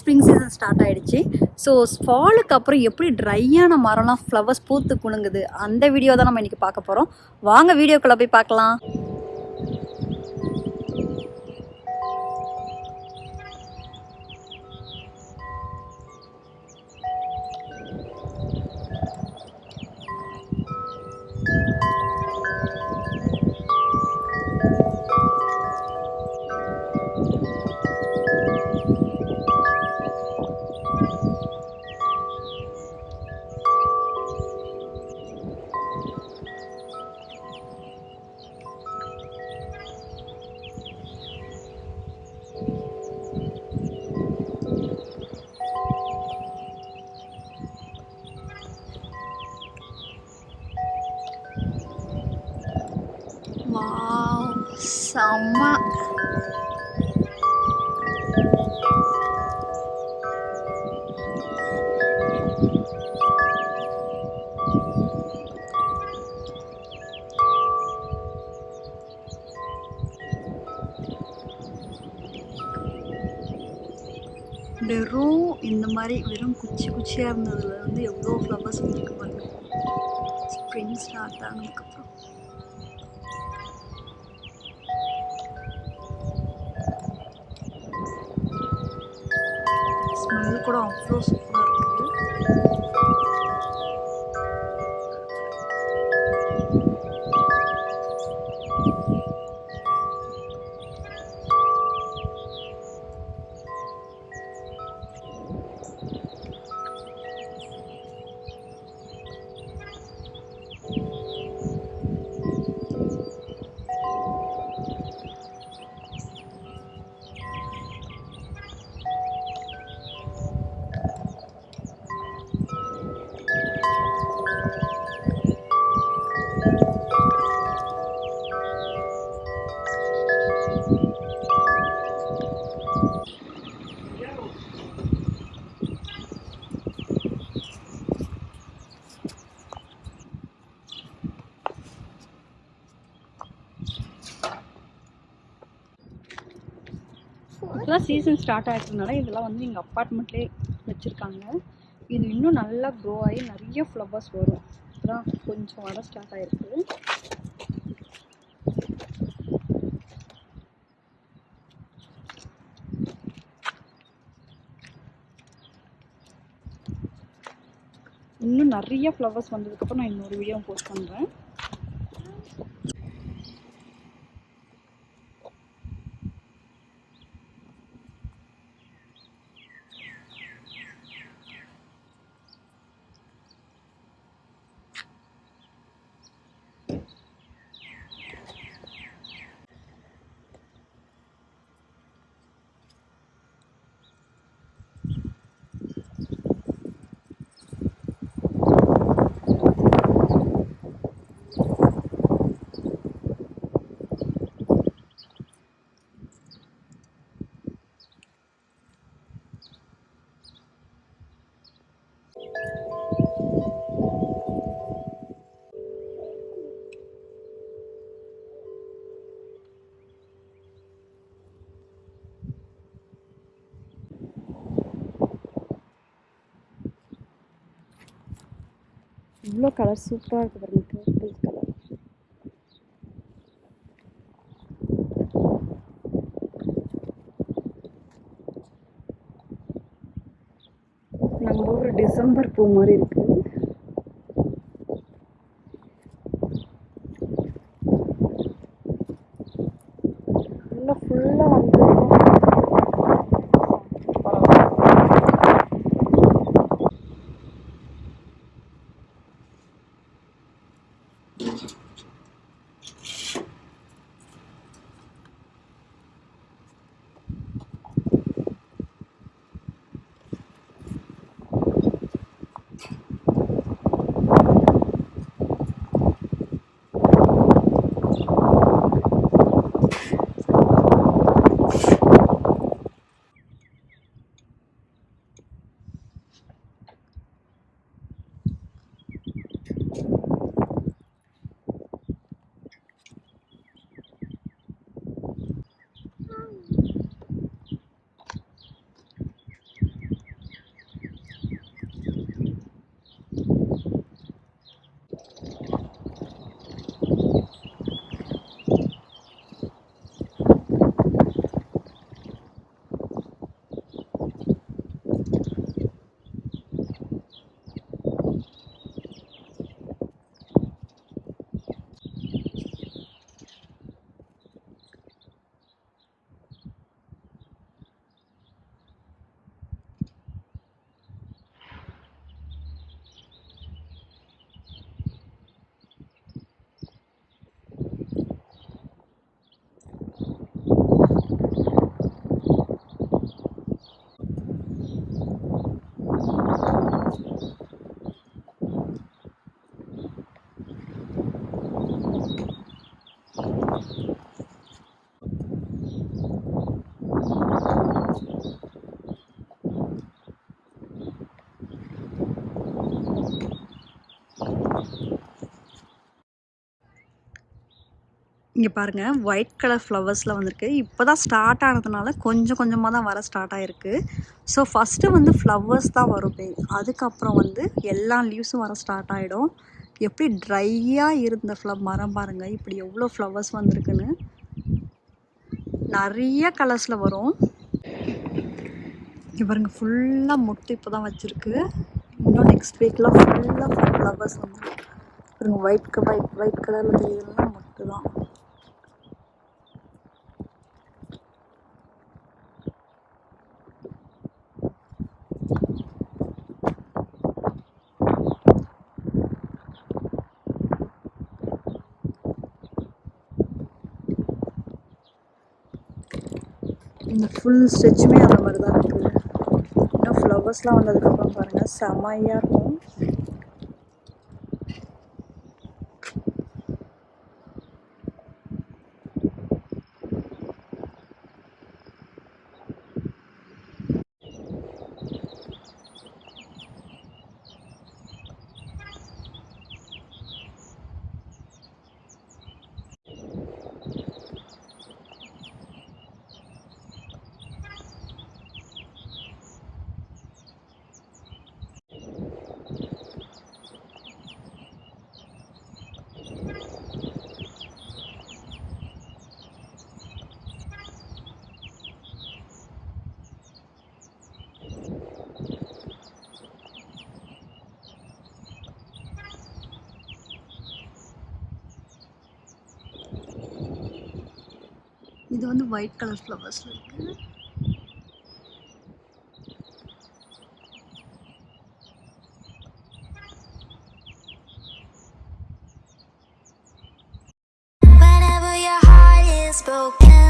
Spring season start ஆகிடுச்சு so ஃபாலுக்கு அப்புறம் எப்படி ட்ரையான மரம்லாம் ஃப்ளவர்ஸ் பூத்து குலுங்குது அந்த வீடியோ தான் நம்ம இன்றைக்கி பார்க்க போகிறோம் வாங்க வீடியோக்குள்ளே போய் பார்க்கலாம். செம்ம வெறும் இந்த மாதிரி வெறும் குச்சி குச்சியாக இருந்ததுல வந்து எவ்வளோ ஃப்ளவர்ஸ் வந்துருக்கு பாருங்க. ஸ்ப்ரிங் ஸ்டார்ட் ஆனதுக்கப்புறம் no es சீசன் ஸ்டார்ட் ஆகிட்டதுனால இதெல்லாம் வந்து எங்கள் அப்பார்ட்மெண்ட்லேயே வச்சுருக்காங்க. இது இன்னும் நல்லா க்ரோ ஆகி நிறைய ஃப்ளவர்ஸ் வரும். இப்போதான் கொஞ்சம் வர ஸ்டார்ட் ஆகிருக்கு இன்னும் நிறைய ஃப்ளவர்ஸ் வந்ததுக்கப்புறம் நான் இன்னொரு வீடியோ போஸ்ட் பண்ணுறேன் இவ்வளோ கலர் சூப்பராக இருக்குது பாருங்க பர்பிள் கலர் நம்ம ஊர் டிசம்பர் பூ மாதிரி இருக்கு இங்கே பாருங்கள் ஒயிட் கலர் ஃப்ளவர்ஸில் வந்திருக்கு. இப்போ தான் ஸ்டார்ட் ஆனதுனால கொஞ்சம் கொஞ்சமாக தான் வர ஸ்டார்ட் ஆகிருக்கு ஸோ ஃபஸ்ட்டு வந்து ஃப்ளவர்ஸ் தான் வரும் அதுக்கப்புறம் வந்து எல்லா லீவ்ஸும் வர ஸ்டார்ட் ஆகிடும் எப்படி ட்ரையாக இருந்த ஃப்ளவ் மரம் பாருங்கள் இப்படி எவ்வளோ ஃப்ளவர்ஸ் வந்திருக்குன்னு. நிறைய கலர்ஸில் வரும். இங்கே பாருங்கள் ஃபுல்லாக முட்டு இப்போ தான் வச்சுருக்கு. இன்னும் நெக்ஸ்ட் வீக்கில் ஃபுல்லாக ஃப்ளவர்ஸ் வந்து பாருங்கள் ஒயிட் ஒயிட் ஒயிட் கலரில் தெரியலாம் முட்டு தான் இந்த ஃபுல் ஸ்ட்ரெச்சுமே அந்த மாதிரி தான் இருக்குது இன்னும் ஃப்ளவர்ஸ்லாம் வந்ததுக்கப்புறம் பாருங்கள் செமையாக இருக்கும். இது வந்து ஒயிட் கலர் ஃப்ளவர்ஸில் இருக்குது Whenever your heart is broken